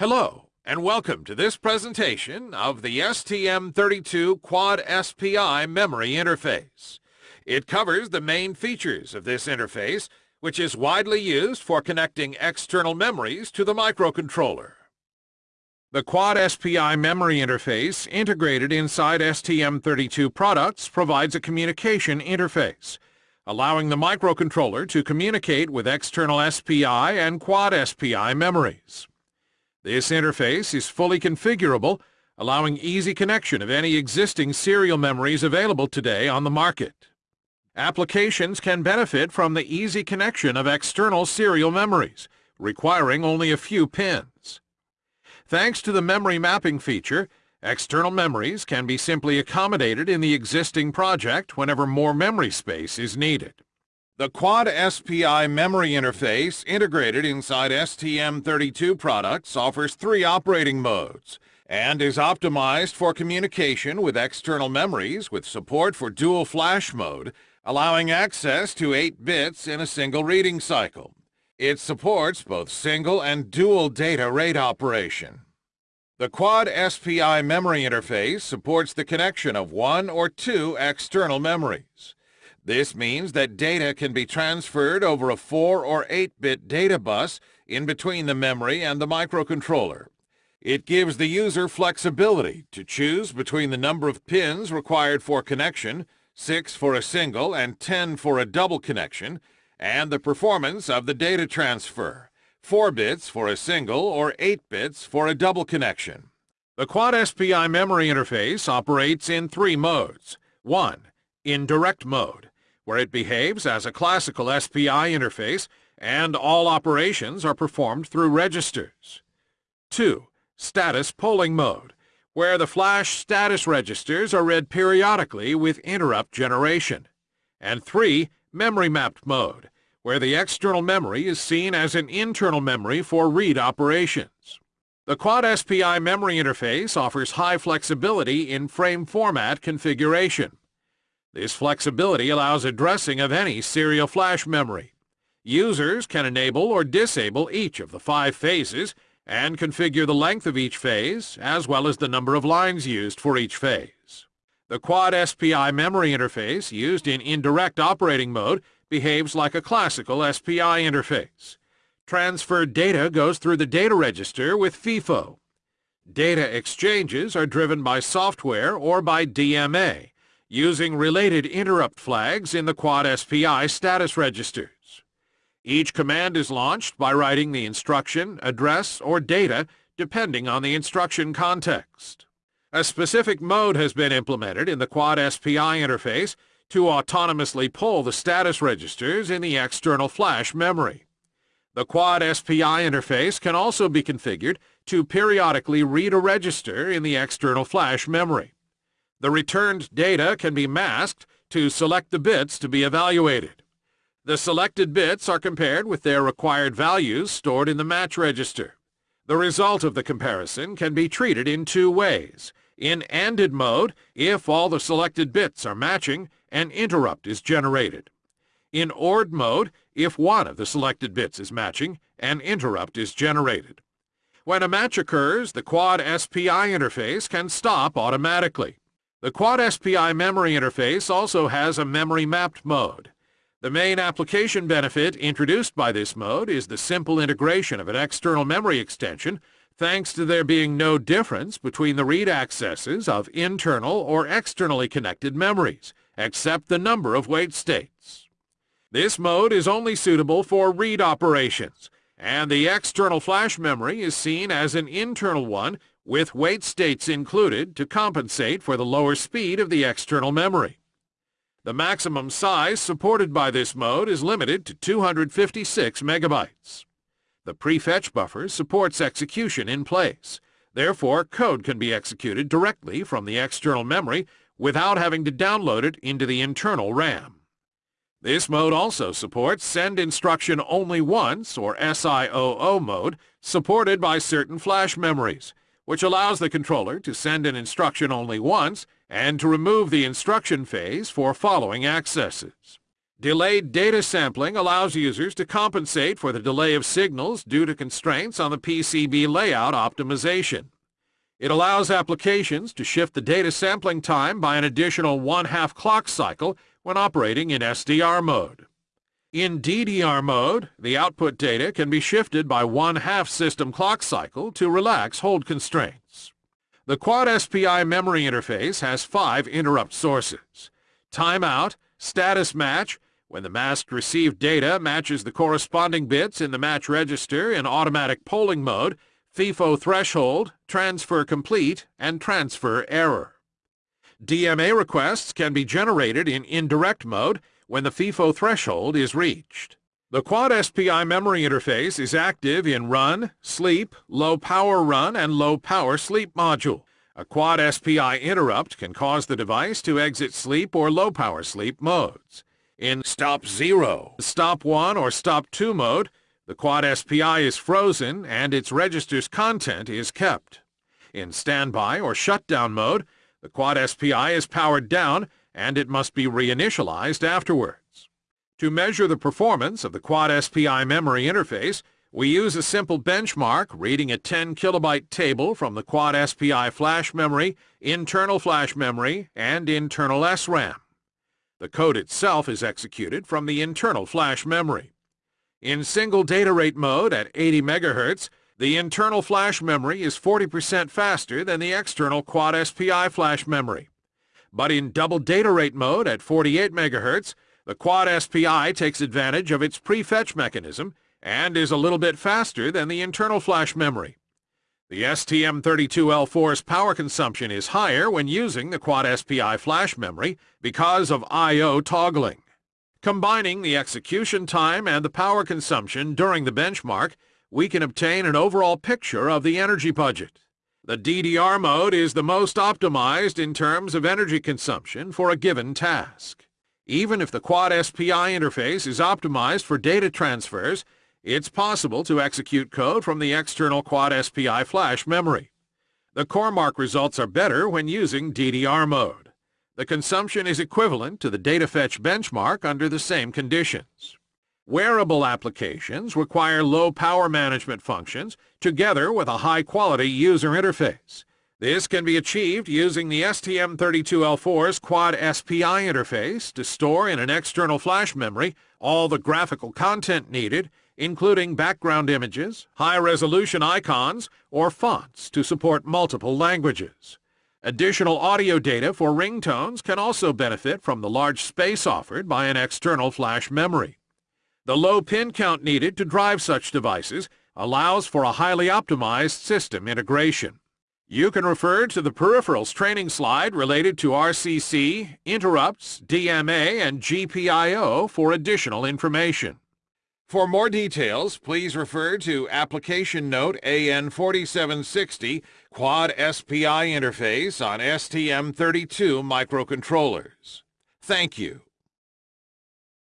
Hello, and welcome to this presentation of the STM32 Quad SPI memory interface. It covers the main features of this interface, which is widely used for connecting external memories to the microcontroller. The Quad SPI memory interface integrated inside STM32 products provides a communication interface, allowing the microcontroller to communicate with external SPI and Quad SPI memories. This interface is fully configurable, allowing easy connection of any existing serial memories available today on the market. Applications can benefit from the easy connection of external serial memories, requiring only a few pins. Thanks to the memory mapping feature, external memories can be simply accommodated in the existing project whenever more memory space is needed. The Quad SPI memory interface integrated inside STM32 products offers three operating modes and is optimized for communication with external memories with support for dual flash mode, allowing access to 8 bits in a single reading cycle. It supports both single and dual data rate operation. The Quad SPI memory interface supports the connection of one or two external memories. This means that data can be transferred over a 4 or 8-bit data bus in between the memory and the microcontroller. It gives the user flexibility to choose between the number of pins required for connection, 6 for a single and 10 for a double connection, and the performance of the data transfer, 4 bits for a single or 8 bits for a double connection. The Quad SPI memory interface operates in three modes. 1. In direct mode where it behaves as a classical SPI interface and all operations are performed through registers. 2. Status polling mode, where the flash status registers are read periodically with interrupt generation. And 3. Memory mapped mode, where the external memory is seen as an internal memory for read operations. The Quad SPI memory interface offers high flexibility in frame format configuration. This flexibility allows addressing of any serial flash memory. Users can enable or disable each of the five phases and configure the length of each phase as well as the number of lines used for each phase. The Quad SPI memory interface used in indirect operating mode behaves like a classical SPI interface. Transferred data goes through the data register with FIFO. Data exchanges are driven by software or by DMA, using related interrupt flags in the Quad SPI status registers. Each command is launched by writing the instruction, address, or data depending on the instruction context. A specific mode has been implemented in the Quad SPI interface to autonomously poll the status registers in the external flash memory. The Quad SPI interface can also be configured to periodically read a register in the external flash memory. The returned data can be masked to select the bits to be evaluated. The selected bits are compared with their required values stored in the match register. The result of the comparison can be treated in two ways. In ANDed mode, if all the selected bits are matching, an interrupt is generated. In ORed mode, if one of the selected bits is matching, an interrupt is generated. When a match occurs, the Quad SPI interface can stop automatically. The Quad SPI memory interface also has a memory mapped mode. The main application benefit introduced by this mode is the simple integration of an external memory extension thanks to there being no difference between the read accesses of internal or externally connected memories, except the number of wait states. This mode is only suitable for read operations, and the external flash memory is seen as an internal one with wait states included to compensate for the lower speed of the external memory. The maximum size supported by this mode is limited to 256 megabytes. The prefetch buffer supports execution in place. Therefore, code can be executed directly from the external memory without having to download it into the internal RAM. This mode also supports Send Instruction Only Once, or SIOO mode, supported by certain flash memories, which allows the controller to send an instruction only once and to remove the instruction phase for following accesses. Delayed data sampling allows users to compensate for the delay of signals due to constraints on the PCB layout optimization. It allows applications to shift the data sampling time by an additional one-half clock cycle when operating in SDR mode. In DDR mode, the output data can be shifted by one-half system clock cycle to relax hold constraints. The Quad SPI memory interface has five interrupt sources. Timeout, status match, when the masked received data matches the corresponding bits in the match register in automatic polling mode, FIFO threshold, transfer complete, and transfer error. DMA requests can be generated in indirect mode when the FIFO threshold is reached. The Quad SPI memory interface is active in Run, Sleep, Low Power Run, and Low Power Sleep module. A Quad SPI interrupt can cause the device to exit sleep or low power sleep modes. In Stop 0, Stop 1, or Stop 2 mode, the Quad SPI is frozen and its register's content is kept. In Standby or Shutdown mode, the Quad SPI is powered down and it must be reinitialized afterwards. To measure the performance of the Quad SPI memory interface, we use a simple benchmark reading a 10 kilobyte table from the Quad SPI flash memory, internal flash memory, and internal SRAM. The code itself is executed from the internal flash memory. In single data rate mode at 80 MHz, the internal flash memory is 40% faster than the external Quad SPI flash memory. But in double data rate mode at 48 MHz, the Quad SPI takes advantage of its prefetch mechanism and is a little bit faster than the internal flash memory. The STM32L4's power consumption is higher when using the Quad SPI flash memory because of I.O. toggling. Combining the execution time and the power consumption during the benchmark, we can obtain an overall picture of the energy budget. The DDR mode is the most optimized in terms of energy consumption for a given task. Even if the Quad SPI interface is optimized for data transfers, it's possible to execute code from the external Quad SPI flash memory. The CoreMark results are better when using DDR mode. The consumption is equivalent to the data fetch benchmark under the same conditions. Wearable applications require low power management functions together with a high-quality user interface. This can be achieved using the STM32L4's Quad SPI interface to store in an external flash memory all the graphical content needed, including background images, high-resolution icons, or fonts to support multiple languages. Additional audio data for ringtones can also benefit from the large space offered by an external flash memory. The low pin count needed to drive such devices allows for a highly optimized system integration. You can refer to the peripherals training slide related to RCC, interrupts, DMA, and GPIO for additional information. For more details, please refer to Application Note AN4760 Quad SPI Interface on STM32 microcontrollers. Thank you.